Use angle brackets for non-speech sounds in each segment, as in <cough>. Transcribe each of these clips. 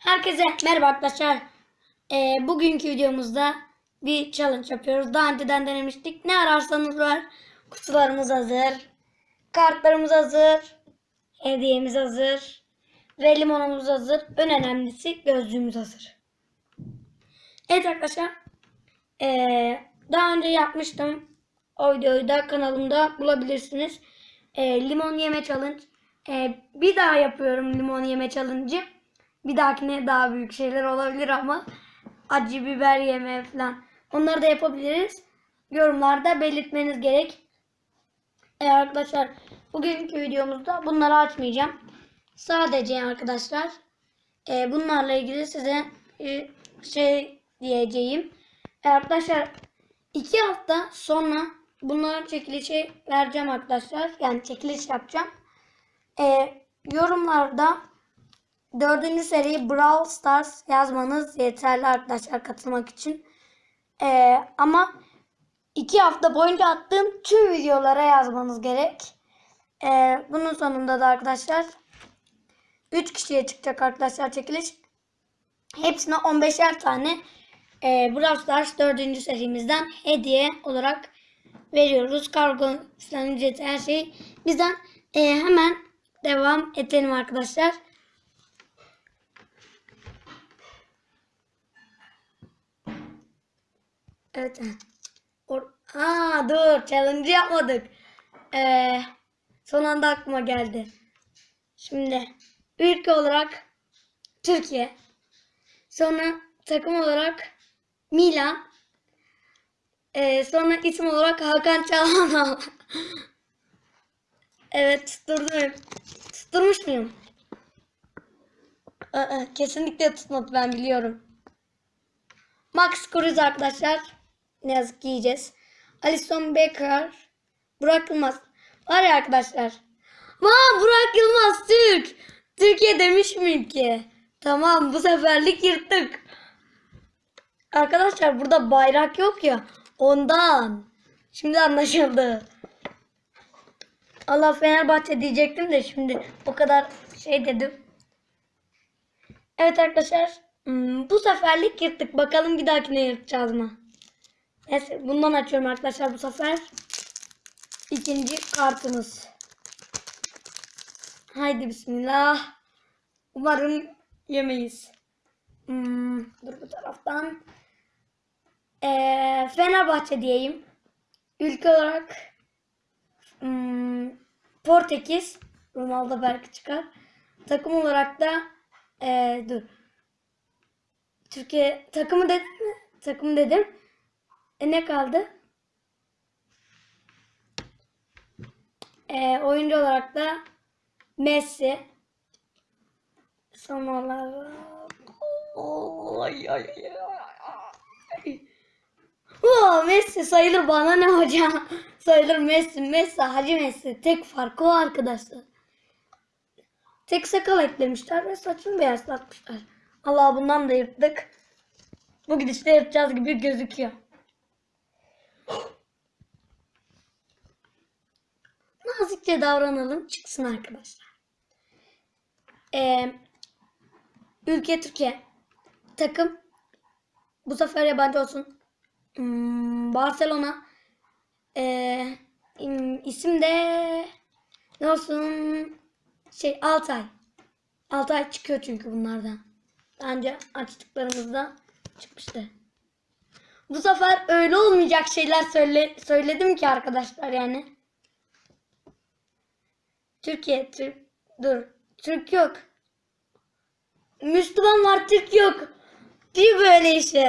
Herkese merhaba arkadaşlar. Ee, bugünkü videomuzda bir challenge yapıyoruz. Daha önceden denemiştik. Ne ararsanız var. Kutularımız hazır. Kartlarımız hazır. Hediyemiz hazır. Ve limonumuz hazır. En önemlisi gözlüğümüz hazır. Evet arkadaşlar. Ee, daha önce yapmıştım. O videoyu da kanalımda bulabilirsiniz. Ee, limon yeme challenge. Ee, bir daha yapıyorum limon yeme challenge'ı. Bir dahakine daha büyük şeyler olabilir ama acı biber yeme falan. Onları da yapabiliriz. Yorumlarda belirtmeniz gerek. Ee, arkadaşlar bugünkü videomuzda bunları açmayacağım. Sadece arkadaşlar e, bunlarla ilgili size e, şey diyeceğim. Ee, arkadaşlar iki hafta sonra bunların çekilişi vereceğim arkadaşlar. Yani çekiliş yapacağım. Ee, yorumlarda dördüncü seri Brawl Stars yazmanız yeterli arkadaşlar katılmak için. Ee, ama iki hafta boyunca attığım tüm videolara yazmanız gerek. Ee, bunun sonunda da arkadaşlar 3 kişiye çıkacak arkadaşlar çekiliş. Hepsine 15'er tane e, Brawl Stars 4. serimizden hediye olarak veriyoruz. Kargo falan ücreti her şey. Bizden e, hemen devam edelim arkadaşlar. Evet. Or Aa, dur challenge yapmadık. Ee, son anda aklıma geldi. Şimdi ülke olarak Türkiye. Sonra takım olarak Milan. Ee, sonra isim olarak Hakan Çalhanoğlu. <laughs> evet tutturdum. Tutturmuş muyum? Aa, kesinlikle tutmadı ben biliyorum. Max Cruz arkadaşlar. Ne yazık ki yiyeceğiz. Alison Becker. Burak Yılmaz. Var ya arkadaşlar. Aa Burak Yılmaz Türk. Türkiye demiş miyim ki? Tamam bu seferlik yırttık. Arkadaşlar burada bayrak yok ya. Ondan. Şimdi anlaşıldı. Allah Fenerbahçe diyecektim de şimdi o kadar şey dedim. Evet arkadaşlar. hmm, Bu seferlik yırttık. Bakalım bir dahakine yırtacağız mı? Neyse bundan açıyorum arkadaşlar bu sefer. İkinci kartımız. Haydi bismillah. Umarım yemeyiz. Hmm, dur bu taraftan. Ee, Fenerbahçe diyeyim. Ülke olarak hmm, Portekiz. Ronaldo belki çıkar. Takım olarak da ee, dur. Türkiye takımı dedim mi? Takım dedim. E ne kaldı? E, oyuncu olarak da Messi. Son olarak Ay, ay, ay, ay. Oo, Messi sayılır bana ne hocam? <laughs> sayılır Messi. Messi Hacı Messi. Tek farkı o arkadaşlar. Tek sakal eklemişler ve saçını beyazlatmışlar. Allah bundan da yırttık. Bu gidişte yırtacağız gibi gözüküyor. Nazikçe davranalım çıksın arkadaşlar. Ee, ülke Türkiye. Takım. Bu sefer yabancı olsun. Hmm, Barcelona. Ee, im- isim de ne olsun? Şey Altay. Altay çıkıyor çünkü bunlardan. Önce açtıklarımızda çıkmıştı. Bu sefer öyle olmayacak şeyler söyle, söyledim ki arkadaşlar yani. Türkiye, Türk, dur. Türk yok. Müslüman var, Türk yok. Değil böyle işte.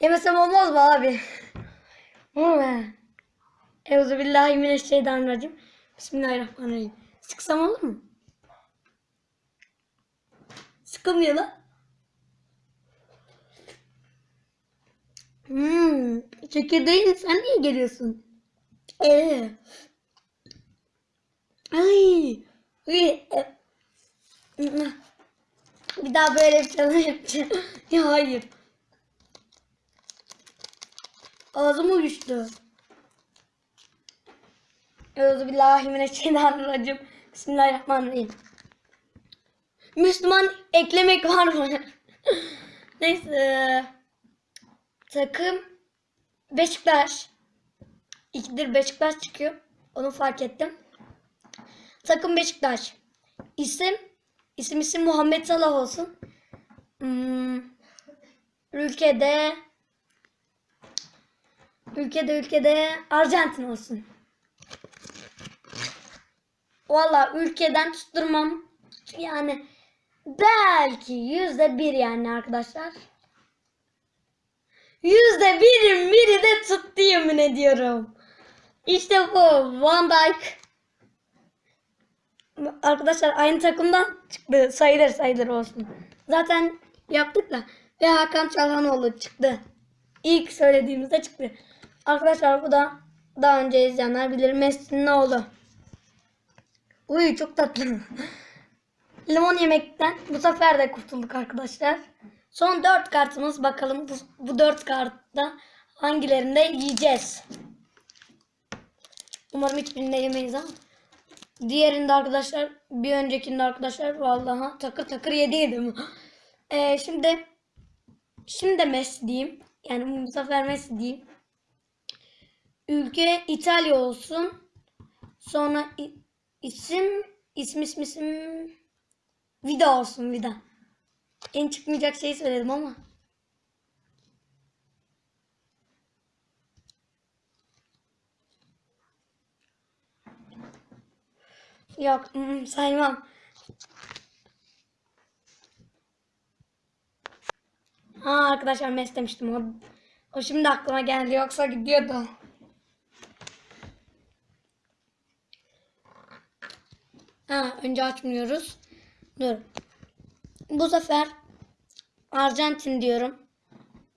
Yemesem olmaz mı abi? <laughs> Euzubillahimineşşeytanirracim. Bismillahirrahmanirrahim. Sıksam olur mu? Sıkılmıyor lan. Hmm, çekirdeğin sen niye geliyorsun? Ee. Ay. Ay. e. Bir daha böyle bir challenge yapacağım. <laughs> ya hayır. Ağzım uyuştu. Euzubillahimineşşeytanirracim. Bismillahirrahmanirrahim. Müslüman eklemek var mı? <laughs> Neyse. Takım Beşiktaş. İkidir Beşiktaş çıkıyor. Onu fark ettim. Takım Beşiktaş. İsim isim isim Muhammed Salah olsun. Hmm, ülkede ülkede ülkede Arjantin olsun. Valla ülkeden tutturmam. Yani belki yüzde bir yani arkadaşlar. Yüzde birin biri de tuttu yemin ediyorum. İşte bu Van Dijk. Arkadaşlar aynı takımdan çıktı. Sayılır sayılır olsun. Zaten yaptık da. Ve Hakan Çalhanoğlu çıktı. İlk söylediğimizde çıktı. Arkadaşlar bu da daha önce izleyenler bilir. Messi'nin oğlu. Uy çok tatlı. <laughs> Limon yemekten bu sefer de kurtulduk arkadaşlar. Son 4 kartımız bakalım bu, bu 4 kartta hangilerinde yiyeceğiz. Umarım hiçbirinde yemeyiz ama. Diğerinde arkadaşlar bir öncekinde arkadaşlar vallahi takır takır yediydim. <gasps> Ee, şimdi şimdi de Messi diyeyim. Yani bu sefer Messi diyeyim. Ülke İtalya olsun. Sonra isim isim isim isim Vida olsun Vida. En çıkmayacak şeyi söyledim ama. Yok mm, saymam. Ha arkadaşlar mes demiştim o. O şimdi aklıma geldi yoksa gidiyordu. Ha önce açmıyoruz. Dur. Bu sefer Arjantin diyorum.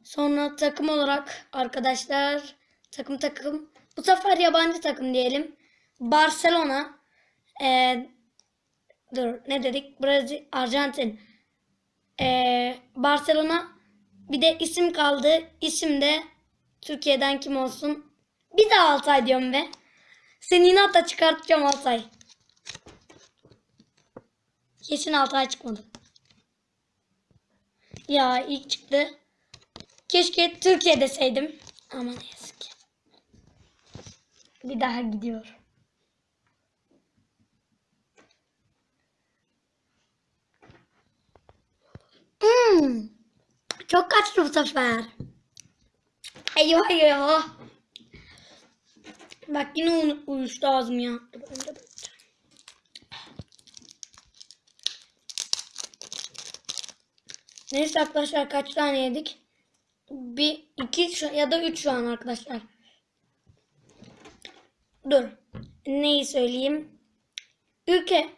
Sonra takım olarak arkadaşlar takım takım. Bu sefer yabancı takım diyelim. Barcelona. Ee, dur ne dedik? Brezilya, Arjantin. Ee, Barcelona. Bir de isim kaldı. İsim de Türkiye'den kim olsun? Bir de Altay diyorum be. Seni inatla çıkartacağım Altay. Kesin Altay çıkmadı. Ya ilk çıktı. Keşke Türkiye deseydim. Ama ne yazık ki. Bir daha gidiyor. Hmm. Çok kaçtı bu sefer. Eyvah eyvah. Bak yine uy- uyuştu ağzım ya. Dur, önce bakacağım. Neyse arkadaşlar kaç tane yedik? Bir, iki ya da üç şu an arkadaşlar. Dur. Neyi söyleyeyim? Ülke.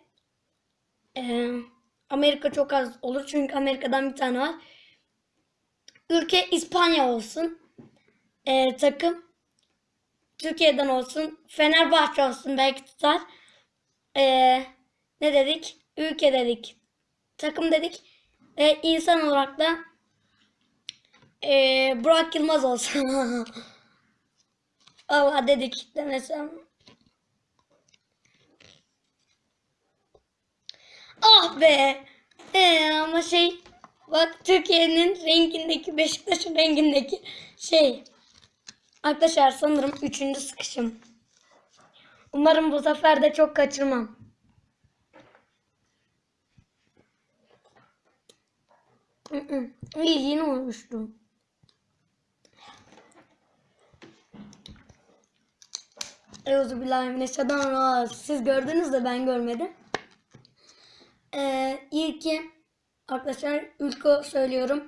Ee, Amerika çok az olur çünkü Amerika'dan bir tane var. Ülke İspanya olsun. Ee, takım Türkiye'den olsun. Fenerbahçe olsun belki tutar. Ee, ne dedik? Ülke dedik. Takım dedik. Ve insan olarak da ee, Burak Yılmaz olsun. <laughs> Allah dedik demesem. Ah be. Ee, ama şey bak Türkiye'nin rengindeki Beşiktaş'ın rengindeki şey. Arkadaşlar sanırım üçüncü sıkışım. Umarım bu sefer de çok kaçırmam. İyi yine olmuştum. Euzubillahimineşşeytanirracim. Siz gördünüz de ben görmedim. Ee, ilki arkadaşlar ülke söylüyorum.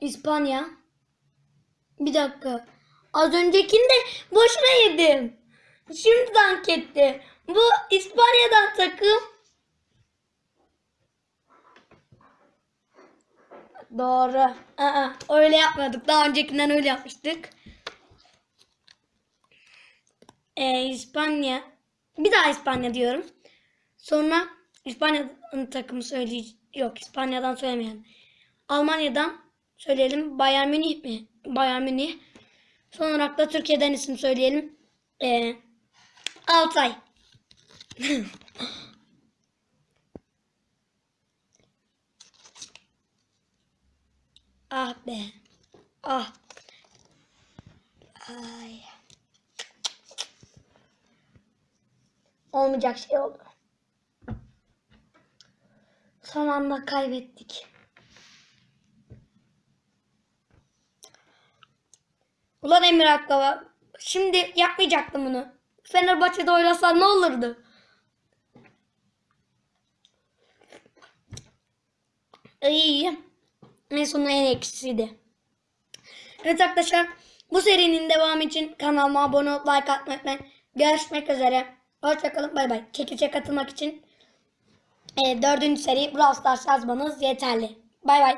İspanya. Bir dakika. Az öncekinde boşuna yedim. Şimdi dank etti. Bu İspanya'dan takım. Doğru. Aa, öyle yapmadık. Daha öncekinden öyle yapmıştık. Ee, İspanya. Bir daha İspanya diyorum. Sonra İspanya'nın takımı söyleyeceğim. Yok İspanya'dan söylemeyelim. Almanya'dan söyleyelim. Bayern Münih mi? Bayern Münih. Son olarak da Türkiye'den isim söyleyelim. Ee, Altay. <laughs> Ah be. Ah. Ay. Olmayacak şey oldu. Son anda kaybettik. Ulan Emir Akkava. Şimdi yapmayacaktım bunu. Fenerbahçe'de oynasan ne olurdu? İyi. En sonunda en eksisiydi. Evet arkadaşlar bu serinin devamı için kanalıma abone olup like atmayı unutmayın. Görüşmek üzere. Hoşçakalın bay bay. Çekilişe katılmak için e, dördüncü seri Brawl Stars yazmanız yeterli. Bay bay.